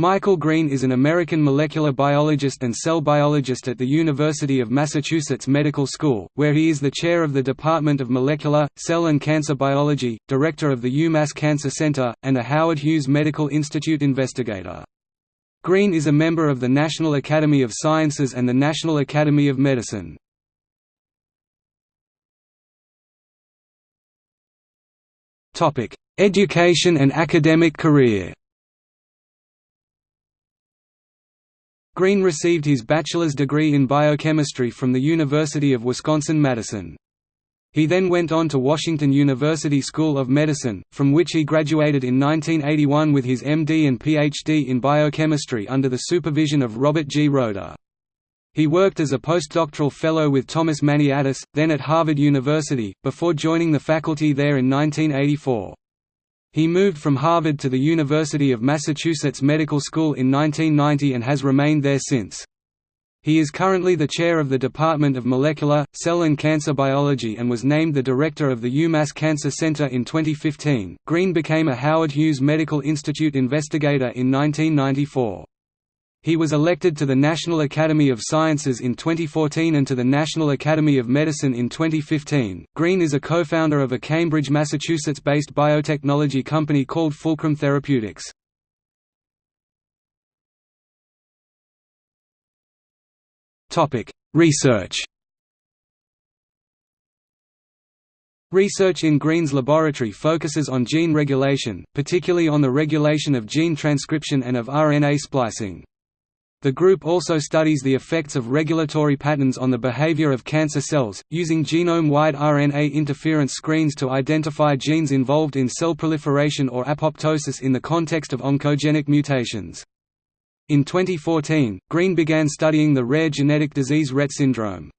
Michael Green is an American molecular biologist and cell biologist at the University of Massachusetts Medical School, where he is the chair of the Department of Molecular, Cell and Cancer Biology, director of the UMass Cancer Center, and a Howard Hughes Medical Institute investigator. Green is a member of the National Academy of Sciences and the National Academy of Medicine. Education and academic career Green received his bachelor's degree in biochemistry from the University of Wisconsin-Madison. He then went on to Washington University School of Medicine, from which he graduated in 1981 with his MD and PhD in biochemistry under the supervision of Robert G. Roeder. He worked as a postdoctoral fellow with Thomas Maniatis, then at Harvard University, before joining the faculty there in 1984. He moved from Harvard to the University of Massachusetts Medical School in 1990 and has remained there since. He is currently the chair of the Department of Molecular, Cell and Cancer Biology and was named the director of the UMass Cancer Center in 2015. Green became a Howard Hughes Medical Institute investigator in 1994. He was elected to the National Academy of Sciences in 2014 and to the National Academy of Medicine in 2015. Green is a co-founder of a Cambridge, Massachusetts-based biotechnology company called Fulcrum Therapeutics. Research. Research in Green's laboratory focuses on gene regulation, particularly on the regulation of gene transcription and of RNA splicing. The group also studies the effects of regulatory patterns on the behavior of cancer cells, using genome-wide RNA interference screens to identify genes involved in cell proliferation or apoptosis in the context of oncogenic mutations. In 2014, Green began studying the rare genetic disease Rett syndrome.